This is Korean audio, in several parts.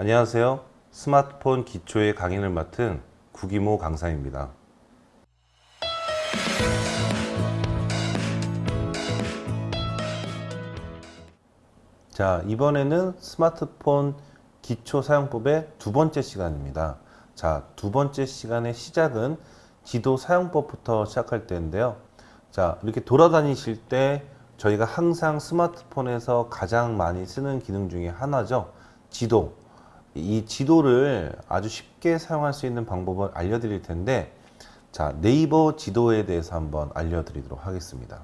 안녕하세요. 스마트폰 기초의 강의를 맡은 구기모 강사입니다. 자, 이번에는 스마트폰 기초 사용법의 두 번째 시간입니다. 자, 두 번째 시간의 시작은 지도 사용법부터 시작할 때인데요. 자, 이렇게 돌아다니실 때 저희가 항상 스마트폰에서 가장 많이 쓰는 기능 중에 하나죠. 지도. 이 지도를 아주 쉽게 사용할 수 있는 방법을 알려드릴 텐데, 자, 네이버 지도에 대해서 한번 알려드리도록 하겠습니다.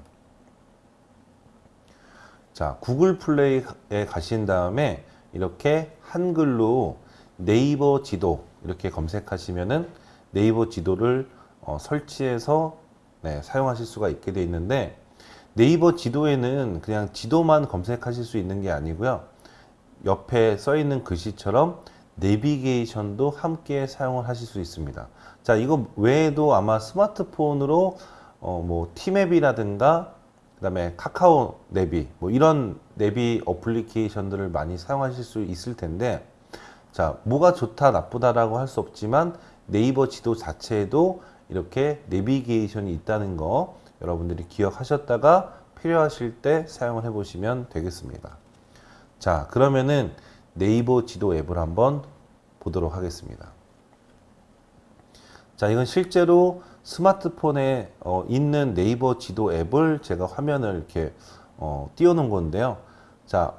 자, 구글 플레이에 가신 다음에 이렇게 한글로 네이버 지도 이렇게 검색하시면은 네이버 지도를 어, 설치해서 네, 사용하실 수가 있게 되어 있는데 네이버 지도에는 그냥 지도만 검색하실 수 있는 게 아니고요. 옆에 써 있는 글씨처럼 내비게이션도 함께 사용을 하실 수 있습니다. 자, 이거 외에도 아마 스마트폰으로 어, 뭐 티맵이라든가 그다음에 카카오 내비 뭐 이런 내비 어플리케이션들을 많이 사용하실 수 있을 텐데 자, 뭐가 좋다 나쁘다라고 할 수 없지만 네이버 지도 자체에도 이렇게 내비게이션이 있다는 거 여러분들이 기억하셨다가 필요하실 때 사용을 해 보시면 되겠습니다. 자, 그러면은 네이버 지도 앱을 한번 보도록 하겠습니다. 자, 이건 실제로 스마트폰에 어, 있는 네이버 지도 앱을 제가 화면을 이렇게 어, 띄워놓은 건데요. 자,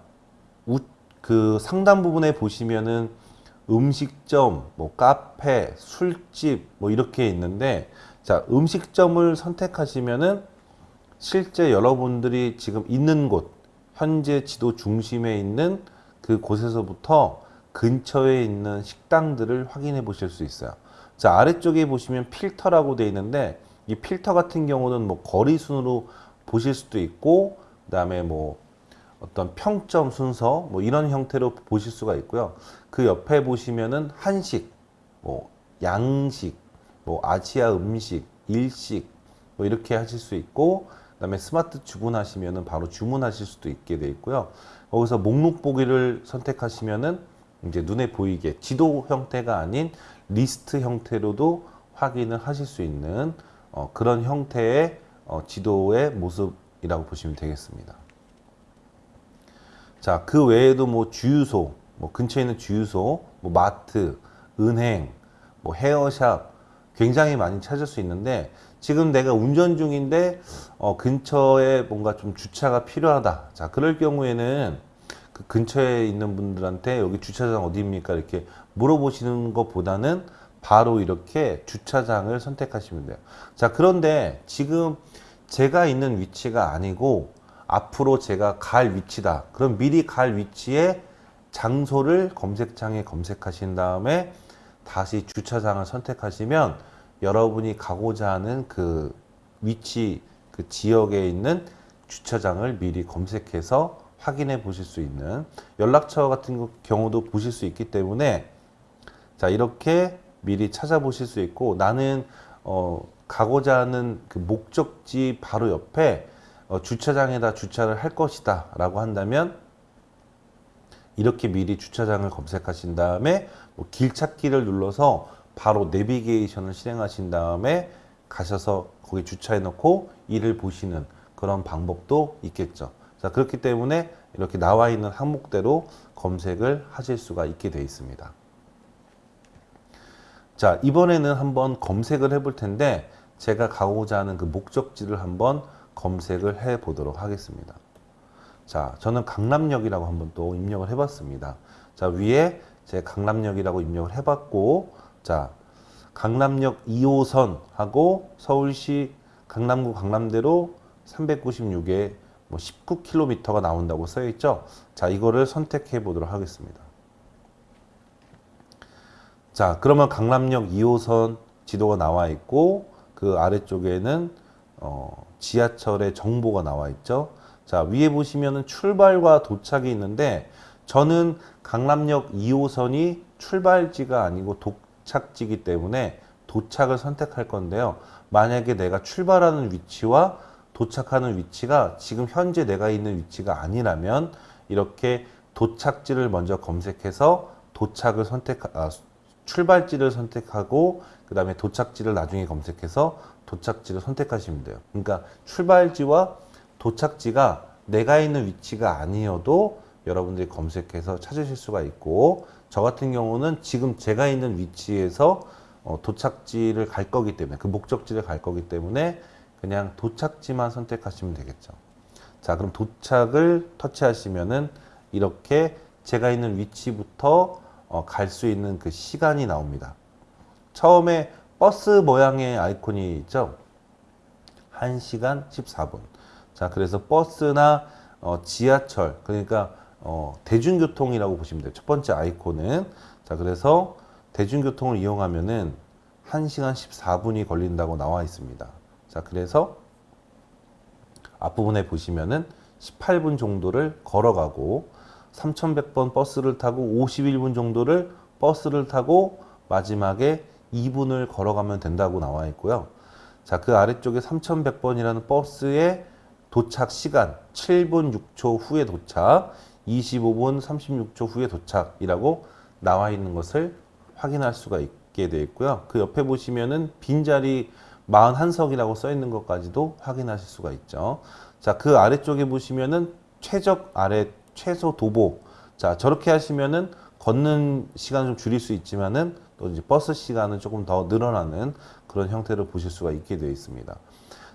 우, 그 상단 부분에 보시면은 음식점, 뭐 카페, 술집 뭐 이렇게 있는데 자, 음식점을 선택하시면은 실제 여러분들이 지금 있는 곳, 현재 지도 중심에 있는 그 곳에서부터 근처에 있는 식당들을 확인해 보실 수 있어요. 자, 아래쪽에 보시면 필터라고 되어 있는데 이 필터 같은 경우는 뭐 거리 순으로 보실 수도 있고 그 다음에 뭐 어떤 평점 순서 뭐 이런 형태로 보실 수가 있고요. 그 옆에 보시면은 한식, 뭐 양식, 뭐 아시아 음식, 일식 뭐 이렇게 하실 수 있고 그다음에 스마트 주문하시면은 바로 주문하실 수도 있게 돼 있고요. 거기서 목록 보기를 선택하시면은 이제 눈에 보이게 지도 형태가 아닌 리스트 형태로도 확인을 하실 수 있는 어, 그런 형태의 어, 지도의 모습이라고 보시면 되겠습니다. 자, 그 외에도 뭐 주유소, 뭐 근처에 있는 주유소, 뭐 마트, 은행, 뭐 헤어샵 굉장히 많이 찾을 수 있는데 지금 내가 운전 중인데 어, 근처에 뭔가 좀 주차가 필요하다. 자, 그럴 경우에는 그 근처에 있는 분들한테 여기 주차장 어디입니까? 이렇게 물어보시는 것보다는 바로 이렇게 주차장을 선택하시면 돼요. 자, 그런데 지금 제가 있는 위치가 아니고 앞으로 제가 갈 위치다. 그럼 미리 갈 위치에 장소를 검색창에 검색하신 다음에 다시 주차장을 선택하시면 여러분이 가고자 하는 그 위치, 그 지역에 있는 주차장을 미리 검색해서 확인해 보실 수 있는 연락처 같은 경우도 보실 수 있기 때문에 자 이렇게 미리 찾아보실 수 있고 나는 어, 가고자 하는 그 목적지 바로 옆에 어, 주차장에다 주차를 할 것이다 라고 한다면 이렇게 미리 주차장을 검색하신 다음에 뭐 길 찾기를 눌러서 바로 내비게이션을 실행하신 다음에 가셔서 거기 주차해 놓고 일을 보시는 그런 방법도 있겠죠. 자, 그렇기 때문에 이렇게 나와 있는 항목대로 검색을 하실 수가 있게 되어 있습니다. 자, 이번에는 한번 검색을 해 볼 텐데 제가 가고자 하는 그 목적지를 한번 검색을 해 보도록 하겠습니다. 자, 저는 강남역이라고 한번 또 입력을 해 봤습니다. 자, 위에 제 강남역이라고 입력을 해 봤고 자, 강남역 2호선 하고 서울시 강남구 강남대로 396에 뭐 19km가 나온다고 써 있죠. 자, 이거를 선택해 보도록 하겠습니다. 자, 그러면 강남역 2호선 지도가 나와 있고 그 아래쪽에는 어, 지하철의 정보가 나와 있죠. 자, 위에 보시면은 출발과 도착이 있는데 저는 강남역 2호선이 출발지가 아니고 도착지이기 때문에 도착을 선택할 건데요. 만약에 내가 출발하는 위치와 도착하는 위치가 지금 현재 내가 있는 위치가 아니라면 이렇게 도착지를 먼저 검색해서 도착을 선택, 아, 출발지를 선택하고 그 다음에 도착지를 나중에 검색해서 도착지를 선택하시면 돼요. 그러니까 출발지와 도착지가 내가 있는 위치가 아니어도 여러분들이 검색해서 찾으실 수가 있고 저 같은 경우는 지금 제가 있는 위치에서 어, 도착지를 갈 거기 때문에 그 목적지를 갈 거기 때문에 그냥 도착지만 선택하시면 되겠죠. 자, 그럼 도착을 터치하시면은 이렇게 제가 있는 위치부터 어, 갈 수 있는 그 시간이 나옵니다. 처음에 버스 모양의 아이콘이 있죠. 1시간 14분. 자, 그래서 버스나 어, 지하철, 그러니까 어, 대중교통이라고 보시면 돼요. 첫 번째 아이콘은. 자, 그래서 대중교통을 이용하면은 1시간 14분이 걸린다고 나와 있습니다. 자, 그래서 앞부분에 보시면은 18분 정도를 걸어가고 3100번 버스를 타고 51분 정도를 버스를 타고 마지막에 2분을 걸어가면 된다고 나와 있고요. 자, 그 아래쪽에 3100번이라는 버스의 도착 시간 7분 6초 후에 도착, 25분 36초 후에 도착이라고 나와 있는 것을 확인할 수가 있게 되어 있고요. 그 옆에 보시면은 빈자리 41석이라고 써 있는 것까지도 확인하실 수가 있죠. 자, 그 아래쪽에 보시면은 최적 아래 최소 도보. 자, 저렇게 하시면은 걷는 시간을 좀 줄일 수 있지만은 또 이제 버스 시간은 조금 더 늘어나는 그런 형태를 보실 수가 있게 되어 있습니다.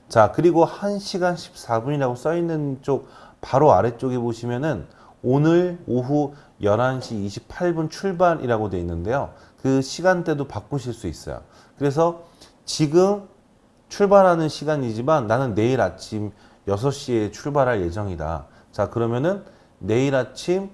자, 그리고 1시간 14분이라고 써 있는 쪽 바로 아래쪽에 보시면은 오늘 오후 11시 28분 출발이라고 되어 있는데요. 그 시간대도 바꾸실 수 있어요. 그래서 지금 출발하는 시간이지만 나는 내일 아침 6시에 출발할 예정이다. 자, 그러면은 내일 아침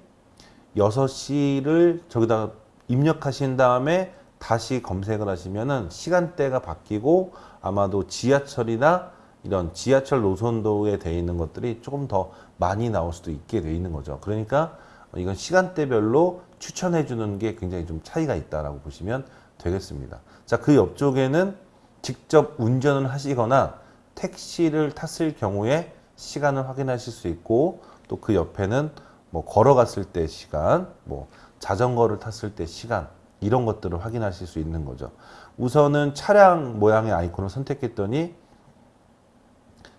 6시를 저기다 입력하신 다음에 다시 검색을 하시면은 시간대가 바뀌고 아마도 지하철이나 이런 지하철 노선도에 되어 있는 것들이 조금 더 많이 나올 수도 있게 되어 있는 거죠. 그러니까 이건 시간대별로 추천해 주는 게 굉장히 좀 차이가 있다라고 보시면 되겠습니다. 자, 그 옆쪽에는 직접 운전을 하시거나 택시를 탔을 경우에 시간을 확인하실 수 있고 또 그 옆에는 뭐 걸어갔을 때 시간, 뭐 자전거를 탔을 때 시간 이런 것들을 확인하실 수 있는 거죠. 우선은 차량 모양의 아이콘을 선택했더니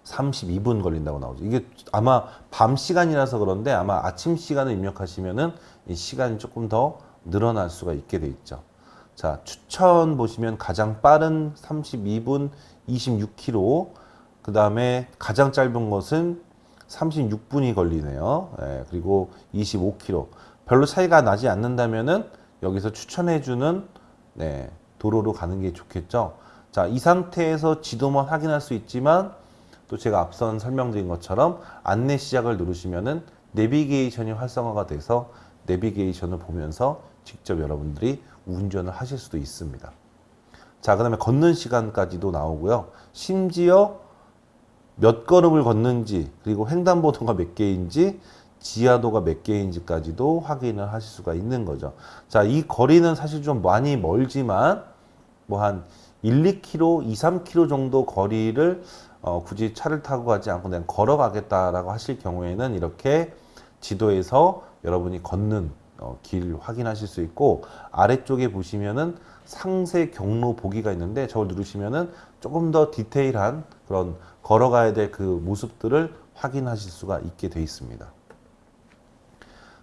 32분 걸린다고 나오죠. 이게 아마 밤 시간이라서 그런데 아마 아침 시간을 입력하시면은 이 시간이 조금 더 늘어날 수가 있게 돼 있죠. 자, 추천 보시면 가장 빠른 32분 26km, 그 다음에 가장 짧은 것은 36분이 걸리네요. 예, 그리고 25km. 별로 차이가 나지 않는다면은 여기서 추천해주는 네, 도로로 가는 게 좋겠죠. 자, 이 상태에서 지도만 확인할 수 있지만 또 제가 앞선 설명드린 것처럼 안내 시작을 누르시면은 내비게이션이 활성화가 돼서 내비게이션을 보면서 직접 여러분들이 운전을 하실 수도 있습니다. 자, 그 다음에 걷는 시간까지도 나오고요. 심지어 몇 걸음을 걷는지, 그리고 횡단보도가 몇 개인지, 지하도가 몇 개인지까지도 확인을 하실 수가 있는 거죠. 자, 이 거리는 사실 좀 많이 멀지만, 뭐 한 1, 2km, 2, 3km 정도 거리를 어, 굳이 차를 타고 가지 않고 그냥 걸어가겠다라고 하실 경우에는 이렇게 지도에서 여러분이 걷는 어, 길 확인하실 수 있고 아래쪽에 보시면은 상세 경로 보기가 있는데 저걸 누르시면은 조금 더 디테일한 그런 걸어가야 될 그 모습들을 확인하실 수가 있게 되어 있습니다.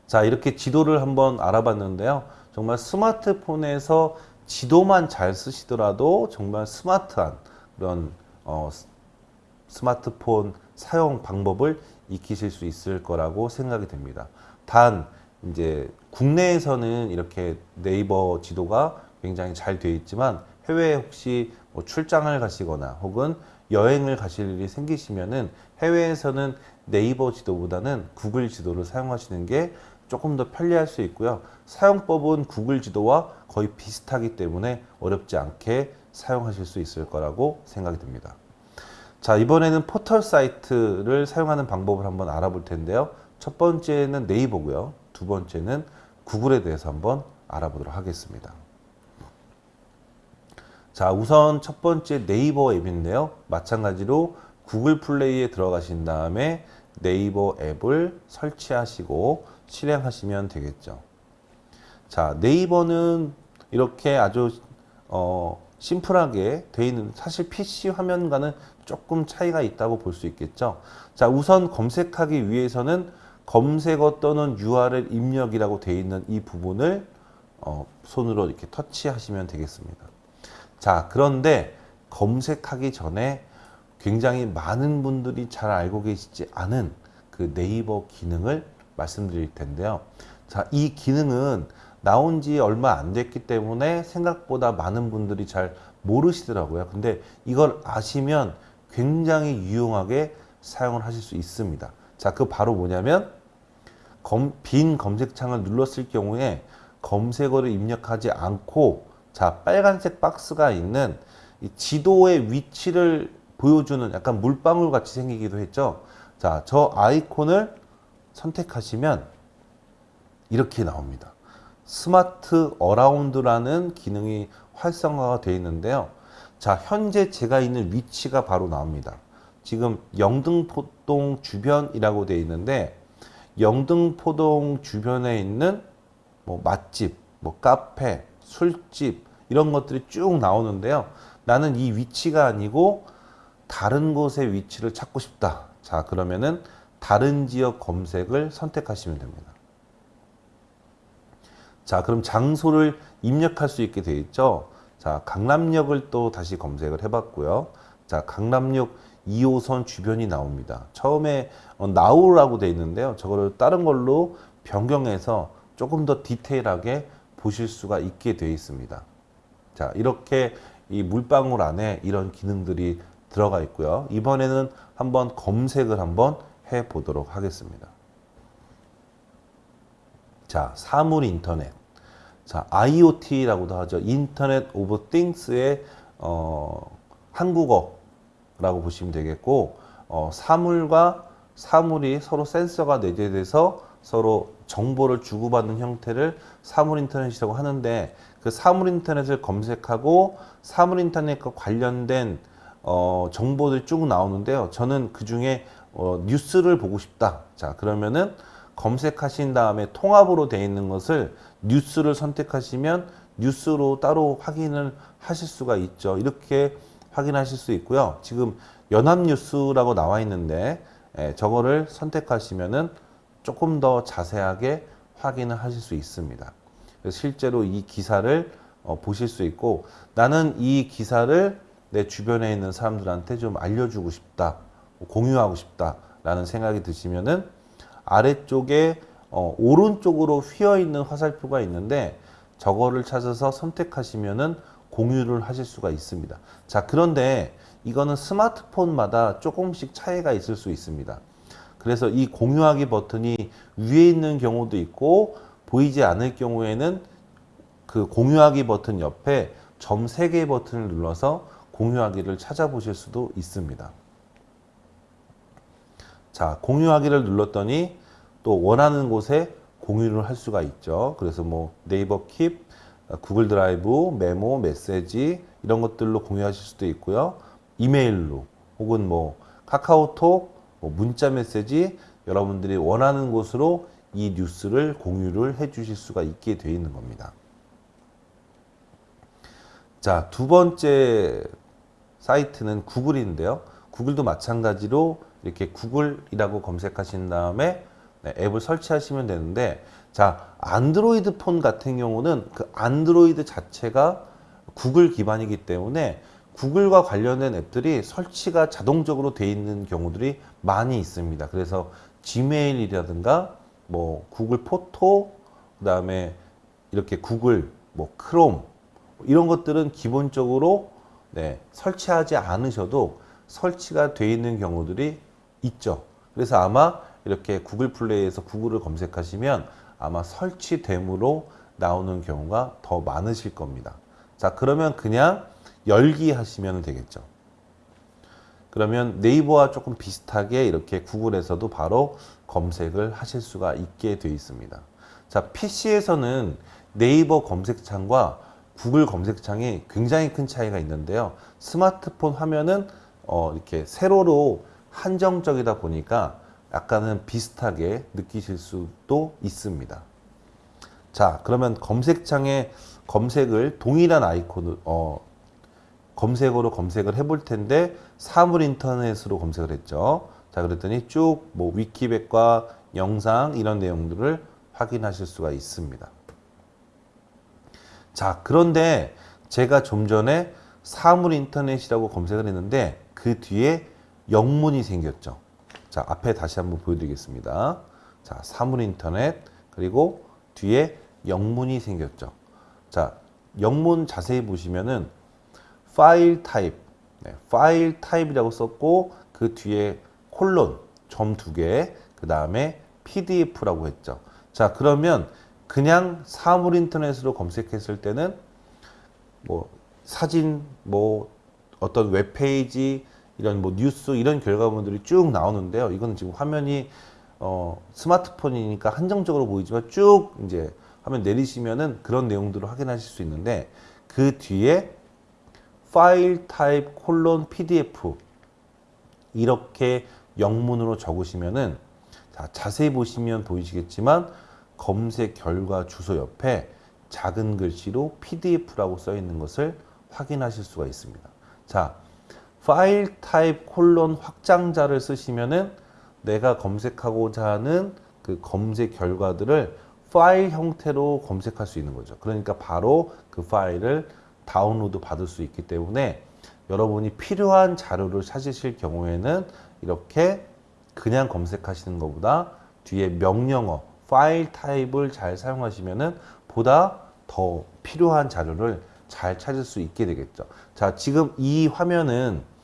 자 이렇게 지도를 한번 알아봤는데요. 정말 스마트폰에서 지도만 잘 쓰시더라도 정말 스마트한 그런 어, 스마트폰 사용 방법을 익히실 수 있을 거라고 생각이 됩니다. 단 이제 국내에서는 이렇게 네이버 지도가 굉장히 잘 되어 있지만 해외에 혹시 뭐 출장을 가시거나 혹은 여행을 가실 일이 생기시면은 해외에서는 네이버 지도보다는 구글 지도를 사용하시는 게 조금 더 편리할 수 있고요. 사용법은 구글 지도와 거의 비슷하기 때문에 어렵지 않게 사용하실 수 있을 거라고 생각이 듭니다. 자, 이번에는 포털 사이트를 사용하는 방법을 한번 알아볼 텐데요. 첫 번째는 네이버고요. 두 번째는 구글에 대해서 한번 알아보도록 하겠습니다. 자, 우선 첫 번째 네이버 앱인데요. 마찬가지로 구글 플레이에 들어가신 다음에 네이버 앱을 설치하시고 실행하시면 되겠죠. 자, 네이버는 이렇게 아주 어, 심플하게 돼 있는 사실 PC 화면과는 조금 차이가 있다고 볼 수 있겠죠. 자, 우선 검색하기 위해서는 검색어 또는 URL 입력이라고 돼 있는 이 부분을 어, 손으로 이렇게 터치하시면 되겠습니다. 자, 그런데 검색하기 전에 굉장히 많은 분들이 잘 알고 계시지 않은 그 네이버 기능을 말씀드릴 텐데요. 자, 이 기능은 나온 지 얼마 안 됐기 때문에 생각보다 많은 분들이 잘 모르시더라고요. 근데 이걸 아시면 굉장히 유용하게 사용을 하실 수 있습니다. 자, 그 바로 뭐냐면 검, 빈 검색창을 눌렀을 경우에 검색어를 입력하지 않고 자, 빨간색 박스가 있는 이 지도의 위치를 보여주는 약간 물방울 같이 생기기도 했죠. 자, 저 아이콘을 선택하시면 이렇게 나옵니다. Smart Around라는 기능이 활성화가 되어 있는데요. 자, 현재 제가 있는 위치가 바로 나옵니다. 지금 영등포동 주변이라고 되어 있는데 영등포동 주변에 있는 뭐 맛집, 뭐 카페, 술집 이런 것들이 쭉 나오는데요. 나는 이 위치가 아니고 다른 곳의 위치를 찾고 싶다. 자, 그러면은 다른 지역 검색을 선택하시면 됩니다. 자, 그럼 장소를 입력할 수 있게 되어 있죠. 자, 강남역을 또 다시 검색을 해봤고요. 자, 강남역 2호선 주변이 나옵니다. 처음에 어, 나우라고 되어 있는데요. 저거를 다른 걸로 변경해서 조금 더 디테일하게 보실 수가 있게 되어 있습니다. 자, 이렇게 이 물방울 안에 이런 기능들이 들어가 있고요. 이번에는 한번 검색을 한번 해 보도록 하겠습니다. 자, 사물 인터넷. 자, IoT라고도 하죠. Internet of Things의 어, 한국어라고 보시면 되겠고 어, 사물과 사물이 서로 센서가 내재돼서 서로 정보를 주고받는 형태를 사물 인터넷이라고 하는데 그 사물 인터넷을 검색하고 사물 인터넷과 관련된 어, 정보들이 쭉 나오는데요. 저는 그 중에 어, 뉴스를 보고 싶다. 자, 그러면은 검색하신 다음에 통합으로 되어 있는 것을 뉴스를 선택하시면 뉴스로 따로 확인을 하실 수가 있죠. 이렇게 확인하실 수 있고요. 지금 연합뉴스라고 나와 있는데 예, 저거를 선택하시면은 조금 더 자세하게 확인을 하실 수 있습니다. 실제로 이 기사를 어, 보실 수 있고 나는 이 기사를 내 주변에 있는 사람들한테 좀 알려주고 싶다, 공유하고 싶다 라는 생각이 드시면은 아래쪽에 어, 오른쪽으로 휘어 있는 화살표가 있는데 저거를 찾아서 선택하시면은 공유를 하실 수가 있습니다. 자, 그런데 이거는 스마트폰마다 조금씩 차이가 있을 수 있습니다. 그래서 이 공유하기 버튼이 위에 있는 경우도 있고 보이지 않을 경우에는 그 공유하기 버튼 옆에 점 3개 버튼을 눌러서 공유하기를 찾아보실 수도 있습니다. 자, 공유하기를 눌렀더니 또 원하는 곳에 공유를 할 수가 있죠. 그래서 뭐 네이버 킵, 구글 드라이브, 메모, 메시지 이런 것들로 공유하실 수도 있고요. 이메일로 혹은 뭐 카카오톡, 뭐 문자 메시지 여러분들이 원하는 곳으로 이 뉴스를 공유를 해 주실 수가 있게 되어 있는 겁니다. 자, 두 번째 사이트는 구글인데요. 구글도 마찬가지로 이렇게 구글이라고 검색하신 다음에 네, 앱을 설치하시면 되는데 자 안드로이드 폰 같은 경우는 그 안드로이드 자체가 구글 기반이기 때문에 구글과 관련된 앱들이 설치가 자동적으로 돼 있는 경우들이 많이 있습니다. 그래서 지메일이라든가 뭐 구글 포토 그 다음에 이렇게 구글 뭐 크롬 이런 것들은 기본적으로 네, 설치하지 않으셔도 설치가 돼 있는 경우들이 있죠. 그래서 아마 이렇게 구글 플레이에서 구글을 검색하시면 아마 설치됨으로 나오는 경우가 더 많으실 겁니다. 자, 그러면 그냥 열기 하시면 되겠죠. 그러면 네이버와 조금 비슷하게 이렇게 구글에서도 바로 검색을 하실 수가 있게 되어 있습니다. 자, PC에서는 네이버 검색창과 구글 검색창이 굉장히 큰 차이가 있는데요. 스마트폰 화면은 어, 이렇게 세로로 한정적이다 보니까 약간은 비슷하게 느끼실 수도 있습니다. 자, 그러면 검색창에 검색을 동일한 아이콘, 어, 검색어로 검색을 해볼 텐데 사물 인터넷으로 검색을 했죠. 자, 그랬더니 쭉 뭐 위키백과 영상 이런 내용들을 확인하실 수가 있습니다. 자, 그런데 제가 좀 전에 사물 인터넷이라고 검색을 했는데 그 뒤에 영문이 생겼죠. 자, 앞에 다시 한번 보여드리겠습니다. 자, 사물 인터넷 그리고 뒤에 영문이 생겼죠. 자, 영문 자세히 보시면은 file type, 네, file type이라고 썼고 그 뒤에 콜론 점 두 개, 그 다음에 PDF라고 했죠. 자, 그러면 그냥 사물 인터넷으로 검색했을 때는 뭐 사진, 뭐 어떤 웹페이지, 이런 뭐 뉴스 이런 결과물들이 쭉 나오는데요. 이거는 지금 화면이 어, 스마트폰이니까 한정적으로 보이지만 쭉 이제 화면 내리시면은 그런 내용들을 확인하실 수 있는데 그 뒤에 파일 타입 콜론 PDF 이렇게 영문으로 적으시면은 자, 자세히 보시면 보이시겠지만 검색 결과 주소 옆에 작은 글씨로 PDF라고 써 있는 것을 확인하실 수가 있습니다. 자, file type 콜론 확장자를 쓰시면은 내가 검색하고자 하는 그 검색 결과들을 파일 형태로 검색할 수 있는 거죠. 그러니까 바로 그 파일을 다운로드 받을 수 있기 때문에 여러분이 필요한 자료를 찾으실 경우에는 이렇게 그냥 검색하시는 것보다 뒤에 명령어, file type을 잘 사용하시면 은 보다 더 필요한 자료를 잘 찾을 수 있게 되겠죠. 자, 지금 이 화면은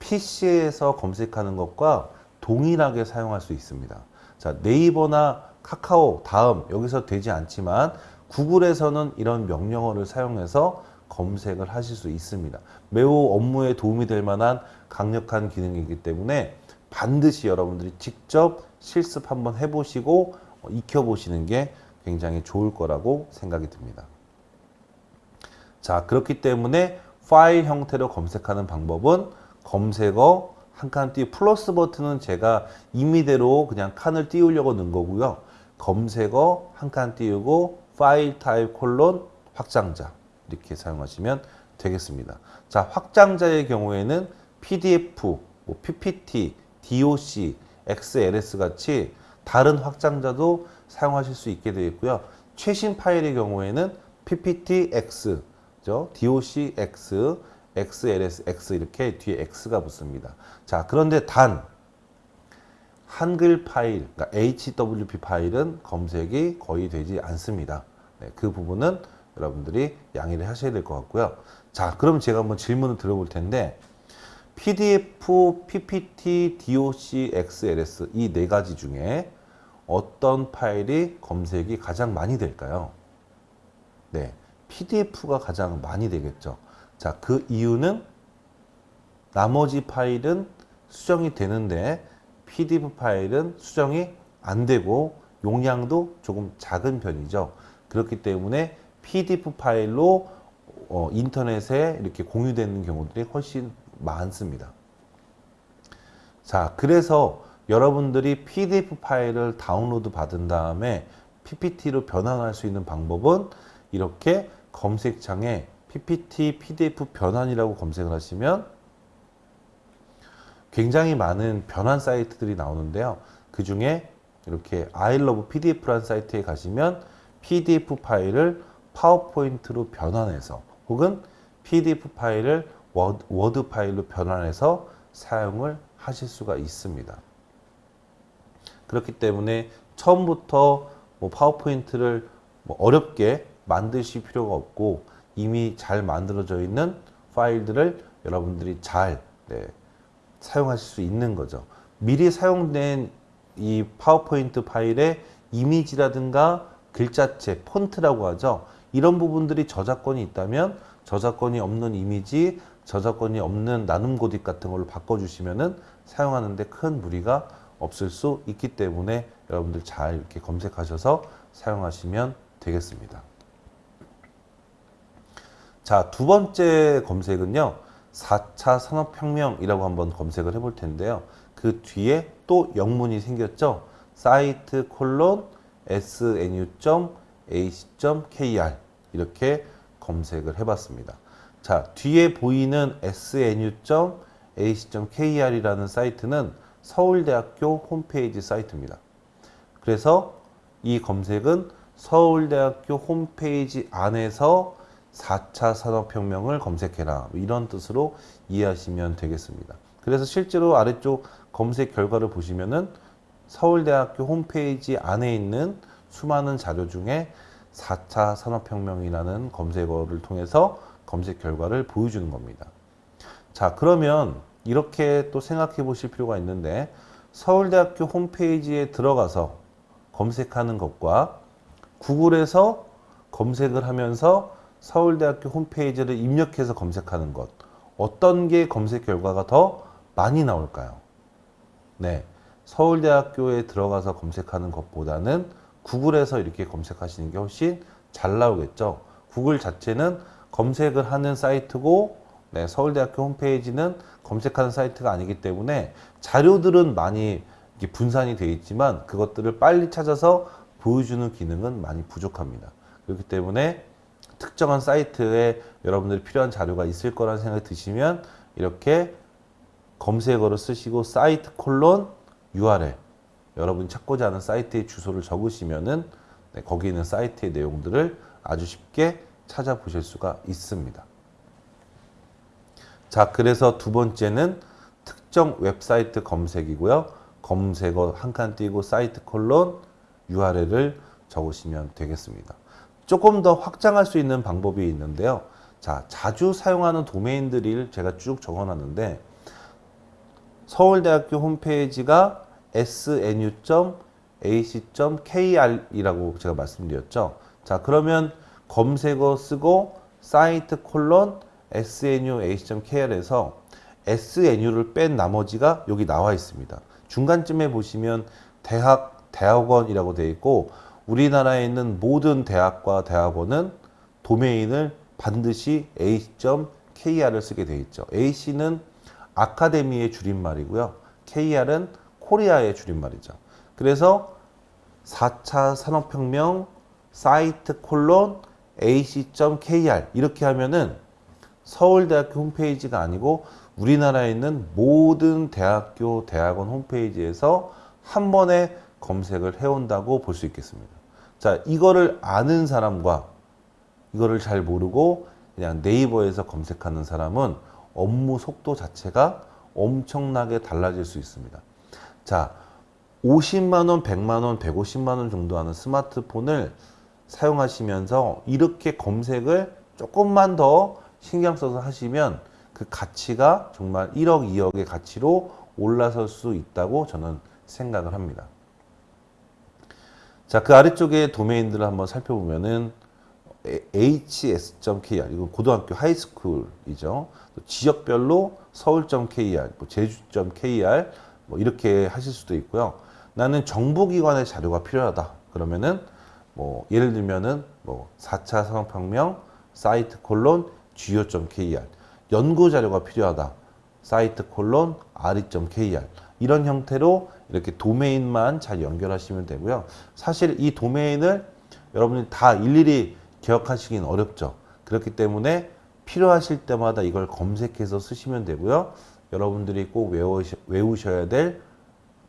PC에서 검색하는 것과 동일하게 사용할 수 있습니다. 자, 네이버나 카카오 다음 여기서 되지 않지만 구글에서는 이런 명령어를 사용해서 검색을 하실 수 있습니다. 매우 업무에 도움이 될 만한 강력한 기능이기 때문에 반드시 여러분들이 직접 실습 한번 해보시고 익혀보시는 게 굉장히 좋을 거라고 생각이 듭니다. 자, 그렇기 때문에 파일 형태로 검색하는 방법은 검색어 한 칸 띄우 플러스 버튼은 제가 임의대로 그냥 칸을 띄우려고 넣은 거고요. 검색어 한 칸 띄우고 file type 콜론 확장자 이렇게 사용하시면 되겠습니다. 자, 확장자의 경우에는 PDF, 뭐 PPT, DOC, XLS 같이 다른 확장자도 사용하실 수 있게 되어 있고요. 최신 파일의 경우에는 PPTX, DOCX, XLS, X 이렇게 뒤에 X가 붙습니다. 자, 그런데 단 한글 파일, 그러니까 HWP 파일은 검색이 거의 되지 않습니다. 네, 그 부분은 여러분들이 양해를 하셔야 될 것 같고요. 자, 그럼 제가 한번 질문을 드려볼 텐데 PDF, PPT, DOC, XLS 이 네 가지 중에 어떤 파일이 검색이 가장 많이 될까요? 네, PDF가 가장 많이 되겠죠. 자, 그 이유는 나머지 파일은 수정이 되는데 PDF 파일은 수정이 안 되고 용량도 조금 작은 편이죠. 그렇기 때문에 PDF 파일로 어, 인터넷에 이렇게 공유되는 경우들이 훨씬 많습니다. 자, 그래서 여러분들이 PDF 파일을 다운로드 받은 다음에 PPT로 변환할 수 있는 방법은 이렇게 검색창에 PPT, PDF 변환이라고 검색을 하시면 굉장히 많은 변환 사이트들이 나오는데요. 그 중에 이렇게 I love PDF라는 사이트에 가시면 PDF 파일을 파워포인트로 변환해서 혹은 PDF 파일을 워드, 워드 파일로 변환해서 사용을 하실 수가 있습니다. 그렇기 때문에 처음부터 뭐 파워포인트를 뭐 어렵게 만드실 필요가 없고 이미 잘 만들어져 있는 파일들을 여러분들이 잘 네, 사용하실 수 있는 거죠. 미리 사용된 이 파워포인트 파일의 이미지라든가 글자체, 폰트라고 하죠. 이런 부분들이 저작권이 있다면 저작권이 없는 이미지, 저작권이 없는 나눔 고딕 같은 걸로 바꿔주시면은 사용하는데 큰 무리가 없을 수 있기 때문에 여러분들 잘 이렇게 검색하셔서 사용하시면 되겠습니다. 자, 두 번째 검색은요. 4차 산업혁명이라고 한번 검색을 해볼 텐데요. 그 뒤에 또 영문이 생겼죠. 사이트 콜론 snu.ac ac.kr 이렇게 검색을 해봤습니다. 자, 뒤에 보이는 snu.ac.kr이라는 사이트는 서울대학교 홈페이지 사이트입니다. 그래서 이 검색은 서울대학교 홈페이지 안에서 4차 산업혁명을 검색해라. 이런 뜻으로 이해하시면 되겠습니다. 그래서 실제로 아래쪽 검색 결과를 보시면은 서울대학교 홈페이지 안에 있는 수많은 자료 중에 4차 산업혁명이라는 검색어를 통해서 검색 결과를 보여주는 겁니다. 자, 그러면 이렇게 또 생각해 보실 필요가 있는데 서울대학교 홈페이지에 들어가서 검색하는 것과 구글에서 검색을 하면서 서울대학교 홈페이지를 입력해서 검색하는 것 어떤 게 검색 결과가 더 많이 나올까요? 네. 서울대학교에 들어가서 검색하는 것보다는 구글에서 이렇게 검색하시는 게 훨씬 잘 나오겠죠. 구글 자체는 검색을 하는 사이트고 네, 서울대학교 홈페이지는 검색하는 사이트가 아니기 때문에 자료들은 많이 분산이 되어 있지만 그것들을 빨리 찾아서 보여주는 기능은 많이 부족합니다. 그렇기 때문에 특정한 사이트에 여러분들이 필요한 자료가 있을 거라는 생각이 드시면 이렇게 검색어를 쓰시고 사이트 콜론 URL 여러분이 찾고자 하는 사이트의 주소를 적으시면은 네, 거기 있는 사이트의 내용들을 아주 쉽게 찾아보실 수가 있습니다. 자, 그래서 두 번째는 특정 웹사이트 검색이고요. 검색어 한 칸 띄고 사이트 콜론 URL을 적으시면 되겠습니다. 조금 더 확장할 수 있는 방법이 있는데요. 자, 자주 사용하는 도메인들을 제가 쭉 적어놨는데 서울대학교 홈페이지가 snu.ac.kr이라고 제가 말씀드렸죠. 자, 그러면 검색어 쓰고 사이트 콜론 snu.ac.kr에서 snu를 뺀 나머지가 여기 나와 있습니다. 중간쯤에 보시면 대학, 대학원이라고 되어 있고 우리나라에 있는 모든 대학과 대학원은 도메인을 반드시 ac.kr을 쓰게 되어 있죠. ac는 아카데미의 줄임말이고요. kr은 코리아의 줄임말이죠. 그래서 4차 산업혁명 사이트 콜론 ac.kr 이렇게 하면은 서울대학교 홈페이지가 아니고 우리나라에 있는 모든 대학교, 대학원 홈페이지에서 한 번에 검색을 해온다고 볼 수 있겠습니다. 자, 이거를 아는 사람과 이거를 잘 모르고 그냥 네이버에서 검색하는 사람은 업무 속도 자체가 엄청나게 달라질 수 있습니다. 자, 50만원, 100만원, 150만원 정도 하는 스마트폰을 사용하시면서 이렇게 검색을 조금만 더 신경 써서 하시면 그 가치가 정말 1억, 2억의 가치로 올라설 수 있다고 저는 생각을 합니다. 자, 그 아래쪽에 도메인들을 한번 살펴보면은 hs.kr 이거 고등학교 하이스쿨이죠. 지역별로 서울.kr, 뭐 제주.kr 뭐 이렇게 하실 수도 있고요. 나는 정부기관의 자료가 필요하다. 그러면은 뭐 예를 들면은 뭐 4차 산업혁명 사이트 콜론 go.kr 연구 자료가 필요하다. 사이트 콜론 re.kr 이런 형태로 이렇게 도메인만 잘 연결하시면 되고요. 사실 이 도메인을 여러분이 다 일일이 기억하시긴 어렵죠. 그렇기 때문에 필요하실 때마다 이걸 검색해서 쓰시면 되고요. 여러분들이 꼭 외우셔야 될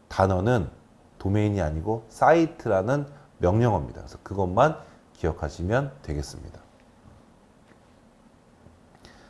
단어는 도메인이 아니고 사이트라는 명령어입니다. 그래서 그것만 기억하시면 되겠습니다.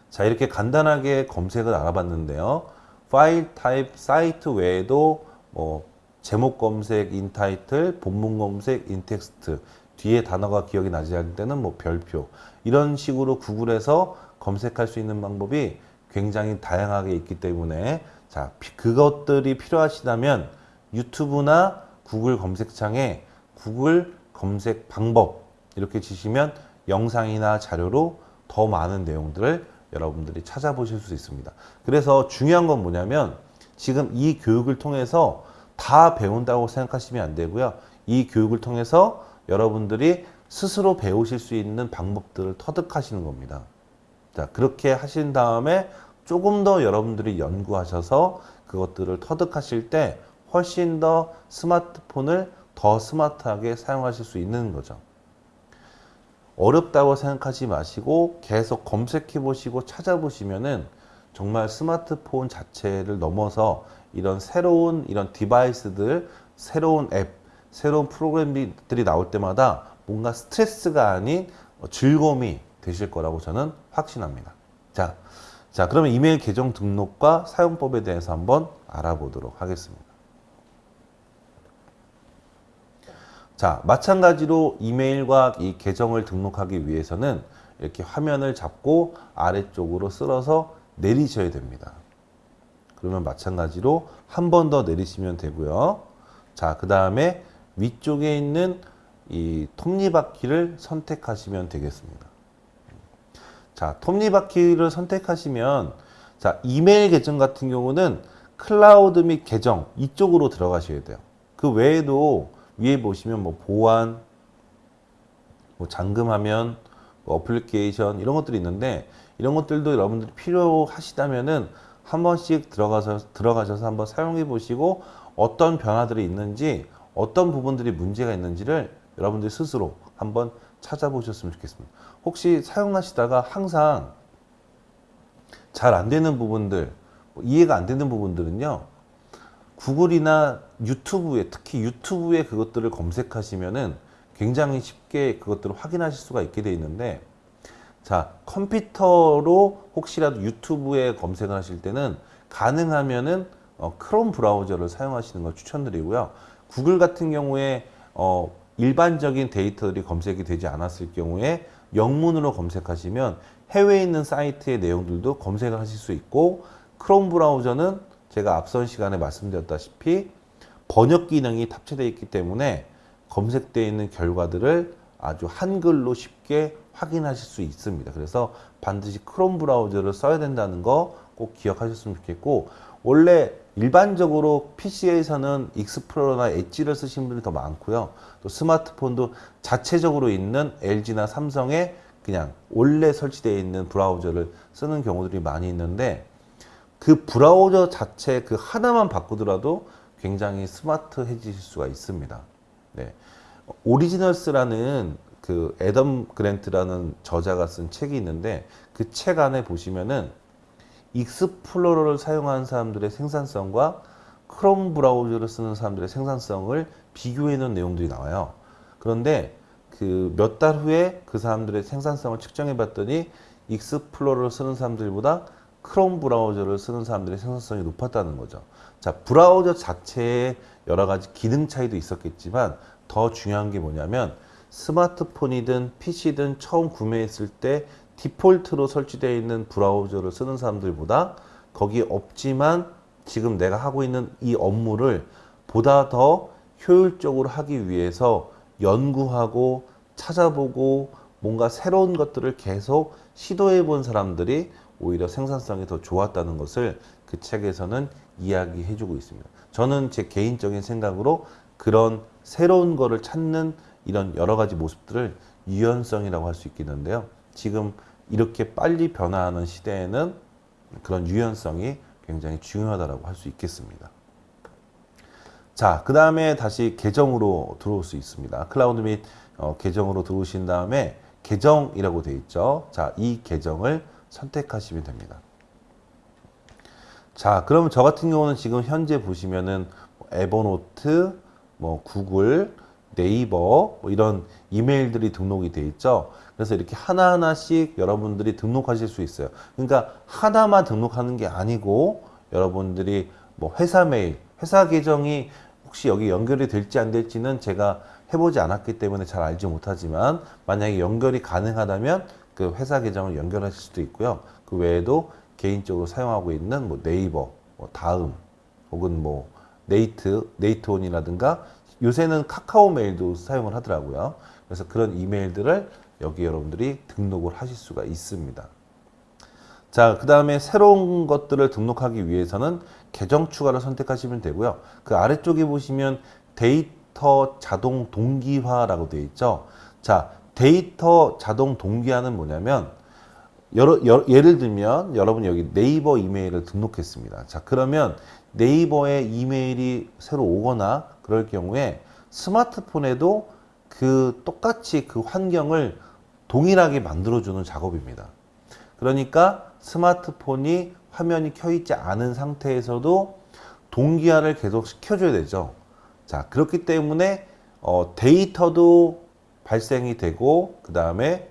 자, 이렇게 간단하게 검색을 알아봤는데요. file type 사이트 외에도 뭐 제목 검색 intitle, 본문 검색 intext, 뒤에 단어가 기억이 나지 않을 때는 뭐 별표 이런 식으로 구글에서 검색할 수 있는 방법이 굉장히 다양하게 있기 때문에 자 그것들이 필요하시다면 유튜브나 구글 검색창에 구글 검색 방법 이렇게 치시면 영상이나 자료로 더 많은 내용들을 여러분들이 찾아보실 수 있습니다. 그래서 중요한 건 뭐냐면 지금 이 교육을 통해서 다 배운다고 생각하시면 안 되고요. 이 교육을 통해서 여러분들이 스스로 배우실 수 있는 방법들을 터득하시는 겁니다. 자, 그렇게 하신 다음에 조금 더 여러분들이 연구하셔서 그것들을 터득하실 때 훨씬 더 스마트폰을 더 스마트하게 사용하실 수 있는 거죠. 어렵다고 생각하지 마시고 계속 검색해 보시고 찾아보시면은 정말 스마트폰 자체를 넘어서 이런 새로운 이런 디바이스들, 새로운 앱, 새로운 프로그램들이 나올 때마다 뭔가 스트레스가 아닌 즐거움이 되실 거라고 저는 확신합니다. 자, 자, 그러면 이메일 계정 등록과 사용법에 대해서 한번 알아보도록 하겠습니다. 자, 마찬가지로 이메일과 이 계정을 등록하기 위해서는 이렇게 화면을 잡고 아래쪽으로 쓸어서 내리셔야 됩니다. 그러면 마찬가지로 한 번 더 내리시면 되고요. 자, 그 다음에 위쪽에 있는 이 톱니바퀴를 선택하시면 되겠습니다. 자, 톱니바퀴를 선택하시면 자, 이메일 계정 같은 경우는 클라우드 및 계정 이쪽으로 들어가셔야 돼요. 그 외에도 위에 보시면 뭐 보안, 뭐 잠금화면, 뭐 어플리케이션 이런 것들이 있는데 이런 것들도 여러분들이 필요하시다면은 한 번씩 들어가서 들어가셔서 한번 사용해 보시고 어떤 변화들이 있는지 어떤 부분들이 문제가 있는지를 여러분들이 스스로 한번 찾아보셨으면 좋겠습니다. 혹시 사용하시다가 항상 잘 안 되는 부분들, 뭐 이해가 안 되는 부분들은요. 구글이나 유튜브에 특히 유튜브에 그것들을 검색하시면은 굉장히 쉽게 그것들을 확인하실 수가 있게 되어 있는데 자 컴퓨터로 혹시라도 유튜브에 검색을 하실 때는 가능하면은 어, 크롬 브라우저를 사용하시는 걸 추천드리고요. 구글 같은 경우에 어, 일반적인 데이터들이 검색이 되지 않았을 경우에 영문으로 검색하시면 해외에 있는 사이트의 내용들도 검색을 하실 수 있고 크롬 브라우저는 제가 앞선 시간에 말씀드렸다시피 번역 기능이 탑재되어 있기 때문에 검색되어 있는 결과들을 아주 한글로 쉽게 확인하실 수 있습니다. 그래서 반드시 크롬 브라우저를 써야 된다는 거 꼭 기억하셨으면 좋겠고 원래 일반적으로 PC에서는 익스플로러나 엣지를 쓰시는 분들이 더 많고요. 또 스마트폰도 자체적으로 있는 LG나 삼성의 그냥 원래 설치되어 있는 브라우저를 쓰는 경우들이 많이 있는데 그 브라우저 자체 그 하나만 바꾸더라도 굉장히 스마트해지실 수가 있습니다. 네. Originals라는 그 애덤 그랜트라는 저자가 쓴 책이 있는데 그 책 안에 보시면은 익스플로러를 사용하는 사람들의 생산성과 크롬 브라우저를 쓰는 사람들의 생산성을 비교해 놓은 내용들이 나와요. 그런데 그 몇 달 후에 그 사람들의 생산성을 측정해 봤더니 익스플로러를 쓰는 사람들보다 크롬 브라우저를 쓰는 사람들의 생산성이 높았다는 거죠. 자, 브라우저 자체에 여러 가지 기능 차이도 있었겠지만 더 중요한 게 뭐냐면 스마트폰이든 PC든 처음 구매했을 때 디폴트로 설치되어 있는 브라우저를 쓰는 사람들보다 거기 없지만 지금 내가 하고 있는 이 업무를 보다 더 효율적으로 하기 위해서 연구하고 찾아보고 뭔가 새로운 것들을 계속 시도해 본 사람들이 오히려 생산성이 더 좋았다는 것을 그 책에서는 이야기해 주고 있습니다. 저는 제 개인적인 생각으로 그런 새로운 거를 찾는 이런 여러 가지 모습들을 유연성이라고 할 수 있겠는데요. 지금 이렇게 빨리 변화하는 시대에는 그런 유연성이 굉장히 중요하다고 할 수 있겠습니다. 자, 그 다음에 다시 계정으로 들어올 수 있습니다. 클라우드 및 어, 계정으로 들어오신 다음에 계정이라고 되어 있죠. 자, 이 계정을 선택하시면 됩니다. 자, 그러면 저 같은 경우는 지금 현재 보시면은 에버노트, 뭐 구글, 네이버 뭐 이런 이메일들이 등록이 돼 있죠. 그래서 이렇게 하나하나씩 여러분들이 등록하실 수 있어요. 그러니까 하나만 등록하는 게 아니고 여러분들이 뭐 회사 메일, 회사 계정이 혹시 여기 연결이 될지 안 될지는 제가 해보지 않았기 때문에 잘 알지 못하지만 만약에 연결이 가능하다면 그 회사 계정을 연결하실 수도 있고요. 그 외에도 개인적으로 사용하고 있는 뭐 네이버, 뭐 다음 혹은 뭐 네이트, 네이트온이라든가 요새는 카카오 메일도 사용을 하더라고요. 그래서 그런 이메일들을 여기 여러분들이 등록을 하실 수가 있습니다. 자, 그 다음에 새로운 것들을 등록하기 위해서는 계정 추가를 선택하시면 되고요. 그 아래쪽에 보시면 데이터 자동 동기화라고 되어 있죠. 자, 데이터 자동 동기화는 뭐냐면 여러, 여, 예를 들면 여러분 여기 네이버 이메일을 등록했습니다. 자, 그러면 네이버에 이메일이 새로 오거나 그럴 경우에 스마트폰에도 그 똑같이 그 환경을 동일하게 만들어주는 작업입니다. 그러니까 스마트폰이 화면이 켜있지 않은 상태에서도 동기화를 계속 시켜줘야 되죠. 자, 그렇기 때문에 어, 데이터도 발생이 되고 그 다음에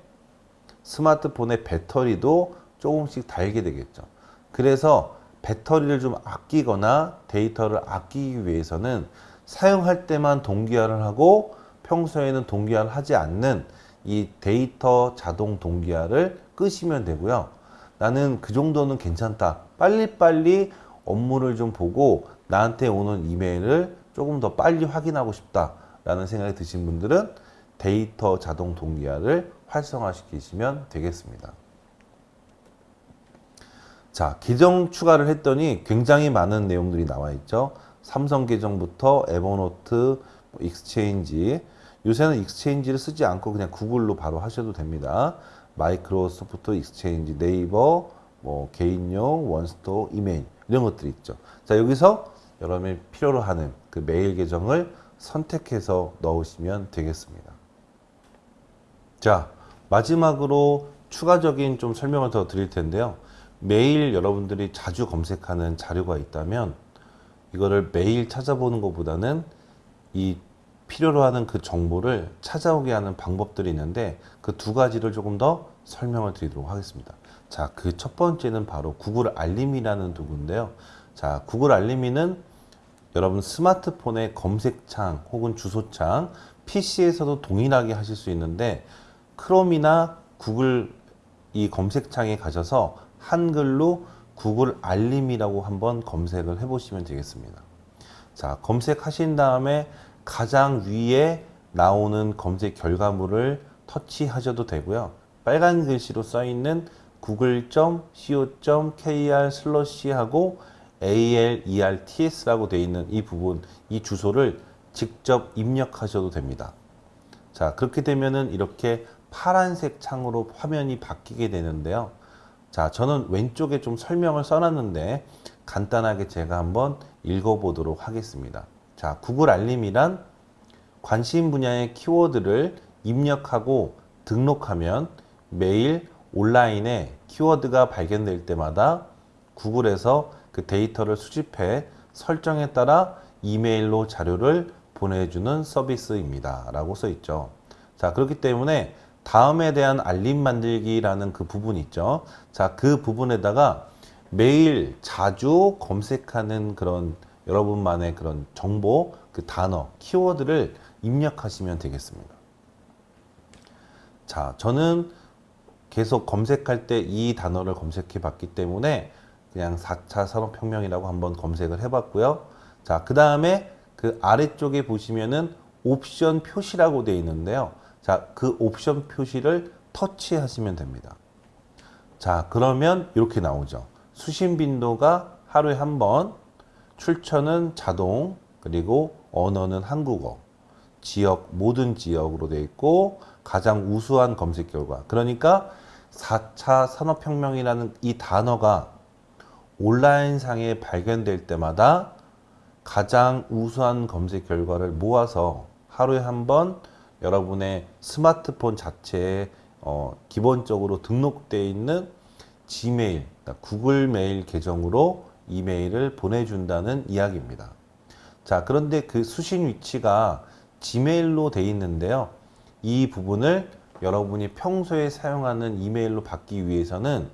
스마트폰의 배터리도 조금씩 달게 되겠죠. 그래서 배터리를 좀 아끼거나 데이터를 아끼기 위해서는 사용할 때만 동기화를 하고 평소에는 동기화를 하지 않는 이 데이터 자동 동기화를 끄시면 되고요. 나는 그 정도는 괜찮다. 빨리빨리 업무를 좀 보고 나한테 오는 이메일을 조금 더 빨리 확인하고 싶다. 라는 생각이 드신 분들은 데이터 자동 동기화를 활성화시키시면 되겠습니다. 자, 계정 추가를 했더니 굉장히 많은 내용들이 나와 있죠. 삼성 계정부터 에버노트, 익스체인지. 요새는 익스체인지를 쓰지 않고 그냥 구글로 바로 하셔도 됩니다. 마이크로소프트 익스체인지, 네이버, 뭐 개인용, 원스토어, 이메일 이런 것들이 있죠. 자, 여기서 여러분이 필요로 하는 그 메일 계정을 선택해서 넣으시면 되겠습니다. 자, 마지막으로 추가적인 좀 설명을 더 드릴 텐데요. 매일 여러분들이 자주 검색하는 자료가 있다면 이거를 매일 찾아보는 것보다는 이 필요로 하는 그 정보를 찾아오게 하는 방법들이 있는데 그 두 가지를 조금 더 설명을 드리도록 하겠습니다. 자, 그 첫 번째는 바로 구글 알림이라는 도구인데요. 자, 구글 알림이는 여러분 스마트폰의 검색창 혹은 주소창 PC에서도 동일하게 하실 수 있는데 크롬이나 구글 이 검색창에 가셔서 한글로 구글 알림이라고 한번 검색을 해 보시면 되겠습니다. 자, 검색하신 다음에 가장 위에 나오는 검색 결과물을 터치하셔도 되고요. 빨간 글씨로 써 있는 google.co.kr 슬러시 하고 ALERTS라고 되어 있는 이 부분, 이 주소를 직접 입력하셔도 됩니다. 자, 그렇게 되면은 이렇게 파란색 창으로 화면이 바뀌게 되는데요. 자, 저는 왼쪽에 좀 설명을 써놨는데 간단하게 제가 한번 읽어보도록 하겠습니다. 자, 구글 알림이란 관심 분야의 키워드를 입력하고 등록하면 매일 온라인에 키워드가 발견될 때마다 구글에서 그 데이터를 수집해 설정에 따라 이메일로 자료를 보내주는 서비스입니다. 라고 써 있죠. 자, 그렇기 때문에 다음에 대한 알림 만들기라는 그 부분 있죠. 자, 그 부분에다가 매일 자주 검색하는 그런 여러분만의 그런 정보, 그 단어, 키워드를 입력하시면 되겠습니다. 자, 저는 계속 검색할 때 이 단어를 검색해 봤기 때문에 그냥 4차 산업혁명이라고 한번 검색을 해 봤고요. 자, 그 다음에 그 아래쪽에 보시면은 옵션 표시라고 되어 있는데요. 자, 그 옵션 표시를 터치하시면 됩니다. 자, 그러면 이렇게 나오죠. 수신 빈도가 하루에 한 번, 출처는 자동, 그리고 언어는 한국어, 지역, 모든 지역으로 되어 있고, 가장 우수한 검색 결과. 그러니까 4차 산업혁명이라는 이 단어가 온라인상에 발견될 때마다 가장 우수한 검색 결과를 모아서 하루에 한 번 여러분의 스마트폰 자체에 어, 기본적으로 등록되어 있는 지메일, 그러니까 구글 메일 계정으로 이메일을 보내준다는 이야기입니다. 자, 그런데 그 수신 위치가 지메일로 되어 있는데요. 이 부분을 여러분이 평소에 사용하는 이메일로 받기 위해서는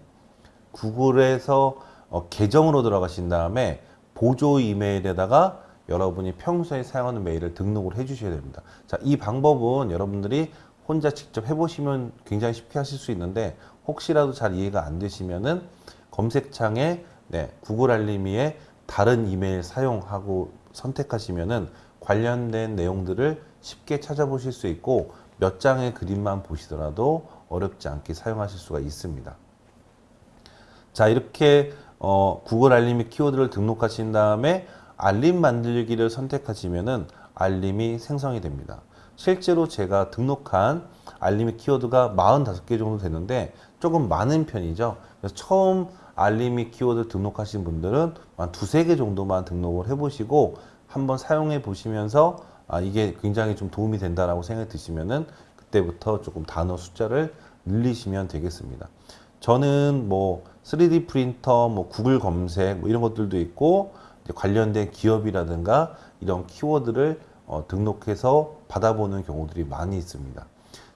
구글에서 어, 계정으로 들어가신 다음에 보조 이메일에다가 여러분이 평소에 사용하는 메일을 등록을 해 주셔야 됩니다. 자, 이 방법은 여러분들이 혼자 직접 해보시면 굉장히 쉽게 하실 수 있는데 혹시라도 잘 이해가 안 되시면은 검색창에 네, 구글 알림이에 다른 이메일 사용하고 선택하시면은 관련된 내용들을 쉽게 찾아보실 수 있고 몇 장의 그림만 보시더라도 어렵지 않게 사용하실 수가 있습니다. 자, 이렇게 어, 구글 알림이 키워드를 등록하신 다음에 알림 만들기를 선택하시면은 알림이 생성이 됩니다. 실제로 제가 등록한 알림이 키워드가 45개 정도 되는데 조금 많은 편이죠. 그래서 처음 알림이 키워드 등록하신 분들은 한 두세 개 정도만 등록을 해보시고 한번 사용해 보시면서 아, 이게 굉장히 좀 도움이 된다라고 생각이 드시면은 그때부터 조금 단어 숫자를 늘리시면 되겠습니다. 저는 뭐 3D 프린터, 뭐 구글 검색 뭐 이런 것들도 있고 관련된 기업이라든가 이런 키워드를 어, 등록해서 받아보는 경우들이 많이 있습니다.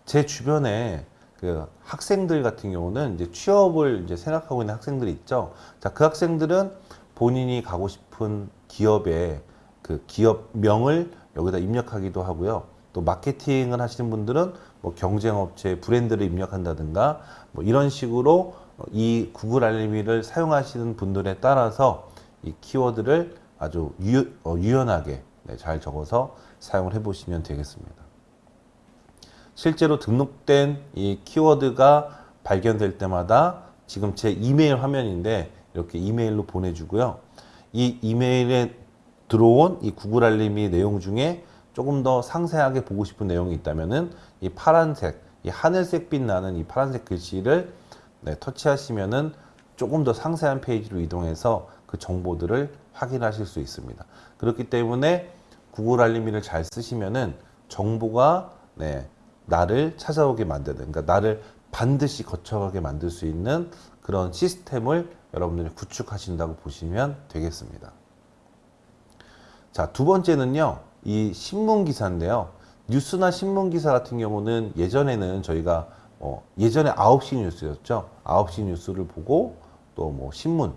제 주변에 그 학생들 같은 경우는 이제 취업을 이제 생각하고 있는 학생들이 있죠. 자, 그 학생들은 본인이 가고 싶은 기업의 그 기업명을 여기다 입력하기도 하고요. 또 마케팅을 하시는 분들은 뭐 경쟁업체 브랜드를 입력한다든가 뭐 이런 식으로 이 구글 알림이를 사용하시는 분들에 따라서 이 키워드를 아주 유, 어, 유연하게 네, 잘 적어서 사용을 해 보시면 되겠습니다. 실제로 등록된 이 키워드가 발견될 때마다 지금 제 이메일 화면인데 이렇게 이메일로 보내주고요. 이 이메일에 들어온 이 구글 알림이 내용 중에 조금 더 상세하게 보고 싶은 내용이 있다면은 이 파란색, 이 하늘색 빛 나는 이 파란색 글씨를 네, 터치하시면은 조금 더 상세한 페이지로 이동해서 그 정보들을 확인하실 수 있습니다. 그렇기 때문에 구글 알림이를 잘 쓰시면은 정보가 네, 나를 찾아오게 만드는, 그러니까 나를 반드시 거쳐가게 만들 수 있는 그런 시스템을 여러분들이 구축하신다고 보시면 되겠습니다. 자, 두 번째는요, 이 신문 기사인데요. 뉴스나 신문 기사 같은 경우는 예전에는 저희가 어, 예전에 9시 뉴스였죠. 9시 뉴스를 보고 또 뭐 신문,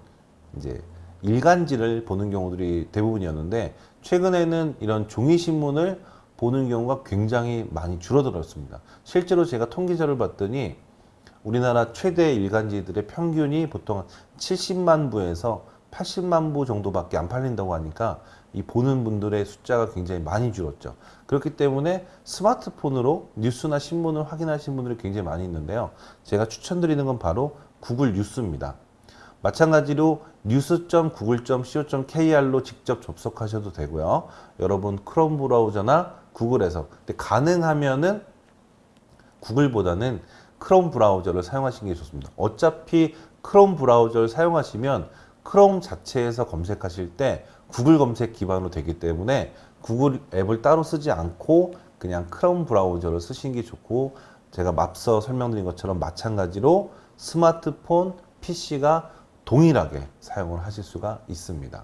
이제 일간지를 보는 경우들이 대부분이었는데 최근에는 이런 종이 신문을 보는 경우가 굉장히 많이 줄어들었습니다. 실제로 제가 통계자를 봤더니 우리나라 최대 일간지들의 평균이 보통 70만 부에서 80만 부 정도밖에 안 팔린다고 하니까 이 보는 분들의 숫자가 굉장히 많이 줄었죠. 그렇기 때문에 스마트폰으로 뉴스나 신문을 확인하시는 분들이 굉장히 많이 있는데요. 제가 추천드리는 건 바로 구글 뉴스입니다. 마찬가지로 news.google.co.kr로 직접 접속하셔도 되고요. 여러분 크롬 브라우저나 구글에서 근데 가능하면은 구글보다는 크롬 브라우저를 사용하시는 게 좋습니다. 어차피 크롬 브라우저를 사용하시면 크롬 자체에서 검색하실 때 구글 검색 기반으로 되기 때문에 구글 앱을 따로 쓰지 않고 그냥 크롬 브라우저를 쓰시는 게 좋고 제가 앞서 설명드린 것처럼 마찬가지로 스마트폰, PC가 동일하게 사용을 하실 수가 있습니다.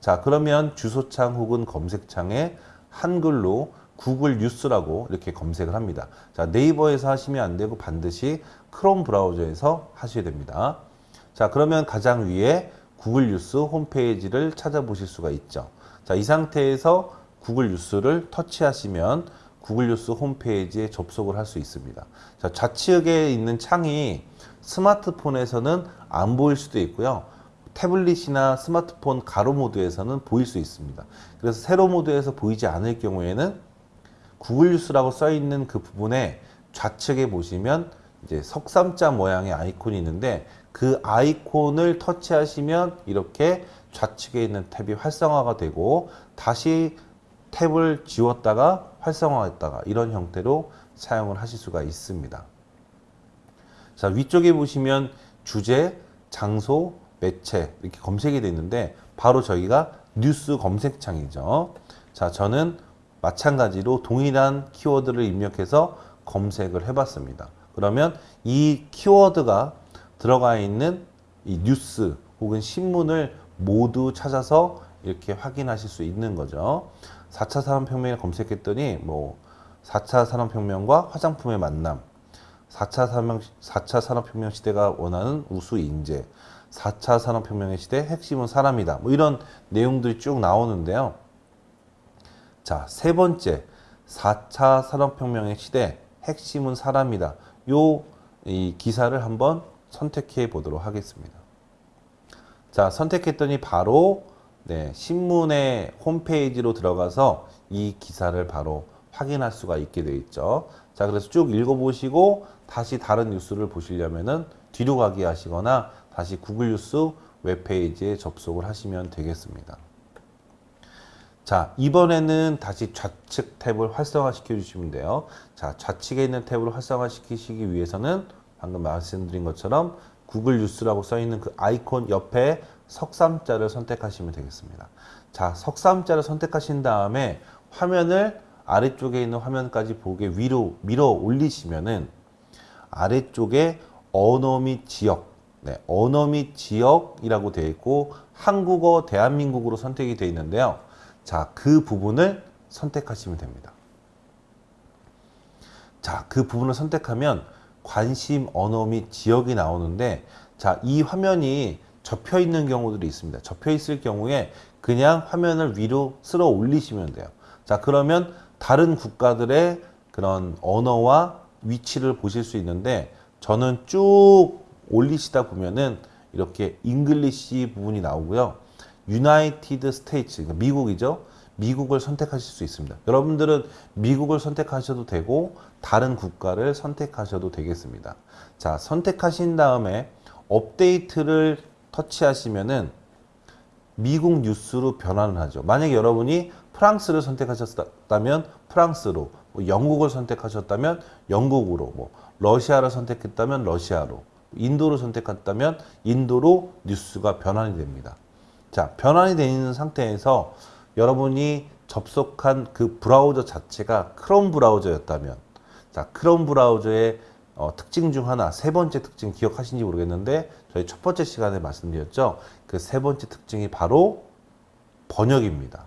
자, 그러면 주소창 혹은 검색창에 한글로 구글 뉴스라고 이렇게 검색을 합니다. 자, 네이버에서 하시면 안 되고 반드시 크롬 브라우저에서 하셔야 됩니다. 자, 그러면 가장 위에 구글 뉴스 홈페이지를 찾아보실 수가 있죠. 자, 이 상태에서 구글 뉴스를 터치하시면 구글 뉴스 홈페이지에 접속을 할 수 있습니다. 자, 좌측에 있는 창이 스마트폰에서는 안 보일 수도 있고요. 태블릿이나 스마트폰 가로 모드에서는 보일 수 있습니다. 그래서 세로 모드에서 보이지 않을 경우에는 구글 뉴스라고 써 있는 그 부분에 좌측에 보시면 이제 석삼자 모양의 아이콘이 있는데 그 아이콘을 터치하시면 이렇게 좌측에 있는 탭이 활성화가 되고 다시 탭을 지웠다가 활성화했다가 이런 형태로 사용을 하실 수가 있습니다. 자 위쪽에 보시면 주제, 장소, 매체 이렇게 검색이 되어 있는데 바로 저희가 뉴스 검색창이죠. 자 저는 마찬가지로 동일한 키워드를 입력해서 검색을 해봤습니다. 그러면 이 키워드가 들어가 있는 이 뉴스 혹은 신문을 모두 찾아서 이렇게 확인하실 수 있는 거죠. 4차 산업혁명을 검색했더니 뭐 4차 산업혁명과 화장품의 만남, 4차, 산업, 4차 산업혁명 시대가 원하는 우수 인재, 4차 산업혁명의 시대 핵심은 사람이다. 뭐 이런 내용들이 쭉 나오는데요. 자, 세 번째, 4차 산업혁명의 시대 핵심은 사람이다. 요 이 기사를 한번 선택해 보도록 하겠습니다. 자, 선택했더니 바로 네, 신문의 홈페이지로 들어가서 이 기사를 바로 확인할 수가 있게 되어 있죠. 자, 그래서 쭉 읽어보시고 다시 다른 뉴스를 보시려면은 뒤로 가기 하시거나 다시 구글 뉴스 웹페이지에 접속을 하시면 되겠습니다. 자, 이번에는 다시 좌측 탭을 활성화 시켜 주시면 돼요. 자, 좌측에 있는 탭을 활성화 시키시기 위해서는 방금 말씀드린 것처럼 구글 뉴스라고 써 있는 그 아이콘 옆에 석삼자를 선택하시면 되겠습니다. 자, 석삼자를 선택하신 다음에 화면을 아래쪽에 있는 화면까지 보게 위로 밀어 올리시면은 아래쪽에 언어 및 지역, 네, 언어 및 지역이라고 되어 있고 한국어 대한민국으로 선택이 되어 있는데요. 자, 그 부분을 선택하시면 됩니다. 자, 그 부분을 선택하면 관심 언어 및 지역이 나오는데 자, 이 화면이 접혀 있는 경우들이 있습니다. 접혀 있을 경우에 그냥 화면을 위로 쓸어 올리시면 돼요. 자, 그러면 다른 국가들의 그런 언어와 위치를 보실 수 있는데 저는 쭉 올리시다 보면은 이렇게 English 부분이 나오고요. United States, 그러니까 미국이죠. 미국을 선택하실 수 있습니다. 여러분들은 미국을 선택하셔도 되고 다른 국가를 선택하셔도 되겠습니다. 자, 선택하신 다음에 업데이트를 터치하시면은 미국 뉴스로 변환을 하죠. 만약에 여러분이 프랑스를 선택하셨다면 프랑스로, 뭐 영국을 선택하셨다면 영국으로, 뭐 러시아를 선택했다면 러시아로, 인도를 선택했다면 인도로 뉴스가 변환이 됩니다. 자, 변환이 되어 있는 상태에서 여러분이 접속한 그 브라우저 자체가 크롬 브라우저였다면 자, 크롬 브라우저의 어, 특징 중 하나, 세 번째 특징 기억하신지 모르겠는데 저희 첫 번째 시간에 말씀드렸죠. 그 세 번째 특징이 바로 번역입니다.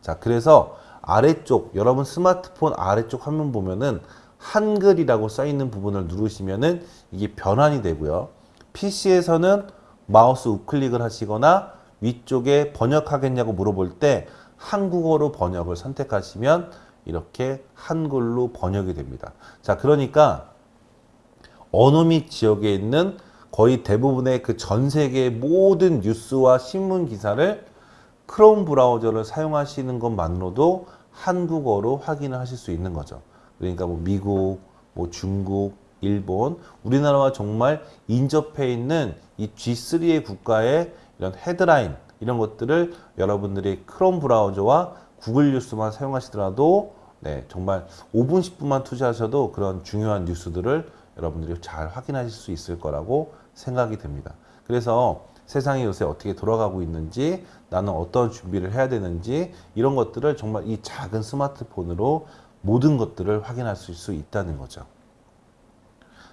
자, 그래서 아래쪽 여러분 스마트폰 아래쪽 화면 보면은 한글이라고 써 있는 부분을 누르시면은 이게 변환이 되고요. PC에서는 마우스 우클릭을 하시거나 위쪽에 번역하겠냐고 물어볼 때 한국어로 번역을 선택하시면 이렇게 한글로 번역이 됩니다. 자, 그러니까 언어 및 지역에 있는 거의 대부분의 그 전 세계의 모든 뉴스와 신문 기사를 크롬 브라우저를 사용하시는 것만으로도 한국어로 확인을 하실 수 있는 거죠. 그러니까 뭐 미국, 뭐 중국, 일본, 우리나라와 정말 인접해 있는 이 G3의 국가의 이런 헤드라인 이런 것들을 여러분들이 크롬 브라우저와 구글 뉴스만 사용하시더라도 네, 정말 5분, 10분만 투자하셔도 그런 중요한 뉴스들을 여러분들이 잘 확인하실 수 있을 거라고 생각이 됩니다. 그래서 세상이 요새 어떻게 돌아가고 있는지 나는 어떤 준비를 해야 되는지 이런 것들을 정말 이 작은 스마트폰으로 모든 것들을 확인할 수 있다는 거죠.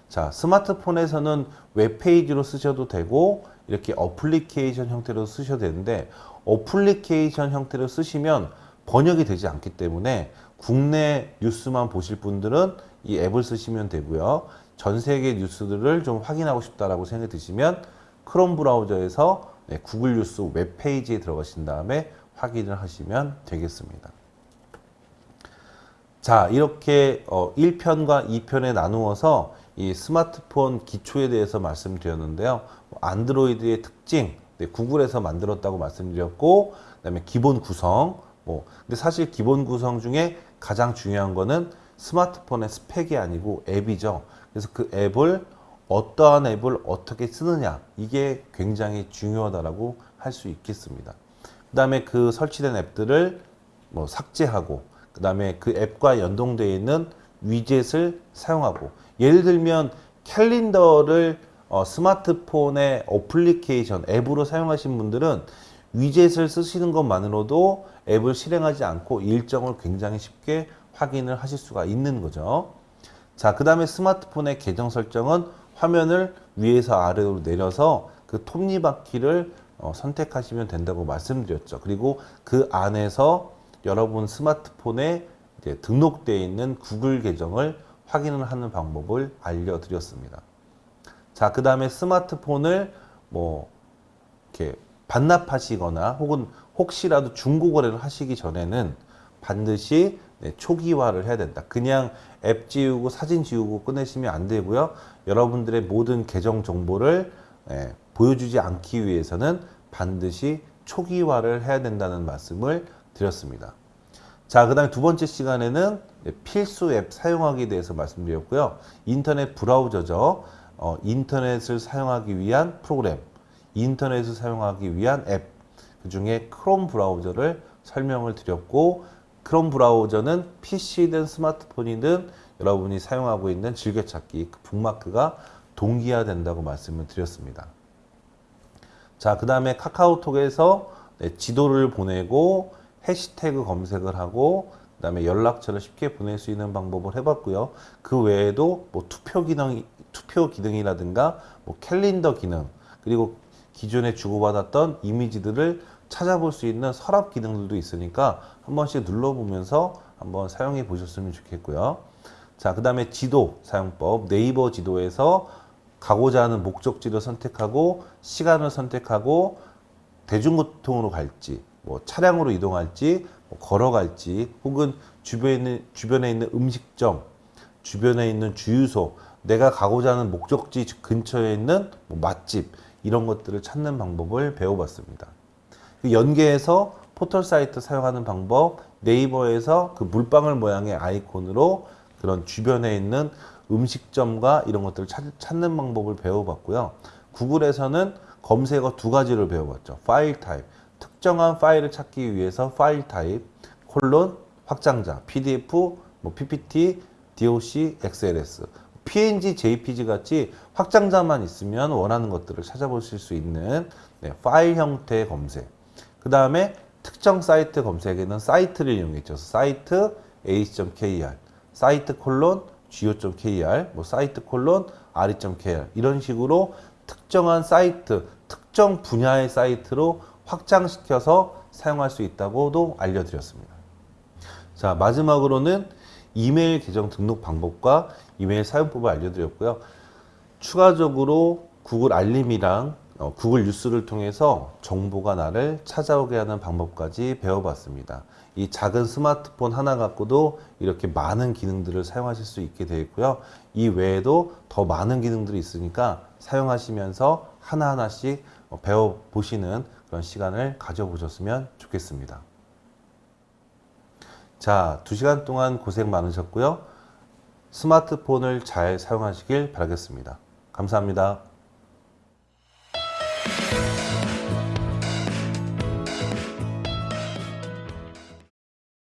자, 스마트폰에서는 웹페이지로 쓰셔도 되고 이렇게 어플리케이션 형태로 쓰셔도 되는데 어플리케이션 형태로 쓰시면 번역이 되지 않기 때문에 국내 뉴스만 보실 분들은 이 앱을 쓰시면 되고요. 전 세계 뉴스들을 좀 확인하고 싶다라고 생각이 드시면 크롬 브라우저에서 네, 구글 뉴스 웹페이지에 들어가신 다음에 확인을 하시면 되겠습니다. 자, 이렇게 어, 1편과 2편에 나누어서 이 스마트폰 기초에 대해서 말씀드렸는데요. 안드로이드의 특징, 네, 구글에서 만들었다고 말씀드렸고, 그 다음에 기본 구성. 뭐, 근데 사실 기본 구성 중에 가장 중요한 거는 스마트폰의 스펙이 아니고 앱이죠. 그래서 그 앱을 어떠한 앱을 어떻게 쓰느냐 이게 굉장히 중요하다라고 할 수 있겠습니다. 그 다음에 그 설치된 앱들을 뭐 삭제하고 그 다음에 그 앱과 연동되어 있는 위젯을 사용하고 예를 들면 캘린더를 어, 스마트폰의 어플리케이션 앱으로 사용하신 분들은 위젯을 쓰시는 것만으로도 앱을 실행하지 않고 일정을 굉장히 쉽게 확인을 하실 수가 있는 거죠. 자, 그 다음에 스마트폰의 계정 설정은 화면을 위에서 아래로 내려서 그 톱니바퀴를 어, 선택하시면 된다고 말씀드렸죠. 그리고 그 안에서 여러분 스마트폰에 등록되어 있는 구글 계정을 확인을 하는 방법을 알려드렸습니다. 자, 그 다음에 스마트폰을 뭐 이렇게 반납하시거나 혹은 혹시라도 중고 거래를 하시기 전에는 반드시 네, 초기화를 해야 된다. 그냥 앱 지우고 사진 지우고 끝내시면 안 되고요. 여러분들의 모든 계정 정보를 예, 보여주지 않기 위해서는 반드시 초기화를 해야 된다는 말씀을 드렸습니다. 자, 그 다음에 두 번째 시간에는 필수 앱 사용하기에 대해서 말씀드렸고요. 인터넷 브라우저죠. 어, 인터넷을 사용하기 위한 프로그램, 인터넷을 사용하기 위한 앱, 그 중에 크롬 브라우저를 설명을 드렸고, 크롬 브라우저는 PC든 스마트폰이든 여러분이 사용하고 있는 즐겨찾기 그 북마크가 동기화된다고 말씀을 드렸습니다. 자, 그 다음에 카카오톡에서 네, 지도를 보내고 해시태그 검색을 하고 그 다음에 연락처를 쉽게 보낼 수 있는 방법을 해봤고요. 그 외에도 뭐 투표 기능이 투표 기능이라든가 뭐 캘린더 기능 그리고 기존에 주고받았던 이미지들을 찾아볼 수 있는 서랍 기능들도 있으니까 한 번씩 눌러보면서 한번 사용해 보셨으면 좋겠고요. 자, 그 다음에 지도 사용법 네이버 지도에서 가고자 하는 목적지를 선택하고 시간을 선택하고 대중교통으로 갈지 뭐 차량으로 이동할지 뭐 걸어갈지 혹은 주변에 있는, 주변에 있는 음식점 주변에 있는 주유소 내가 가고자 하는 목적지 근처에 있는 뭐 맛집 이런 것들을 찾는 방법을 배워봤습니다. 그 연계해서 포털 사이트 사용하는 방법 네이버에서 그 물방울 모양의 아이콘으로 그런 주변에 있는 음식점과 이런 것들을 찾, 찾는 방법을 배워봤고요. 구글에서는 검색어 두 가지를 배워봤죠. 파일 타입, 특정한 파일을 찾기 위해서 파일 타입, 콜론, 확장자, PDF, 뭐 PPT, DOC, XLS, PNG, JPG 같이 확장자만 있으면 원하는 것들을 찾아보실 수 있는 네, 파일 형태의 검색. 그 다음에 특정 사이트 검색에는 사이트를 이용했죠. 사이트 a.kr, 사이트 콜론 go.kr, 뭐 사이트 콜론 re.kr 이런 식으로 특정한 사이트, 특정 분야의 사이트로 확장시켜서 사용할 수 있다고도 알려드렸습니다. 자 마지막으로는 이메일 계정 등록 방법과 이메일 사용법을 알려드렸고요. 추가적으로 구글 알림이랑 어, 구글 뉴스를 통해서 정보가 나를 찾아오게 하는 방법까지 배워봤습니다. 이 작은 스마트폰 하나 갖고도 이렇게 많은 기능들을 사용하실 수 있게 되어 있고요. 이 외에도 더 많은 기능들이 있으니까 사용하시면서 하나하나씩 어, 배워보시는 그런 시간을 가져보셨으면 좋겠습니다. 자, 두 시간 동안 고생 많으셨고요. 스마트폰을 잘 사용하시길 바라겠습니다. 감사합니다.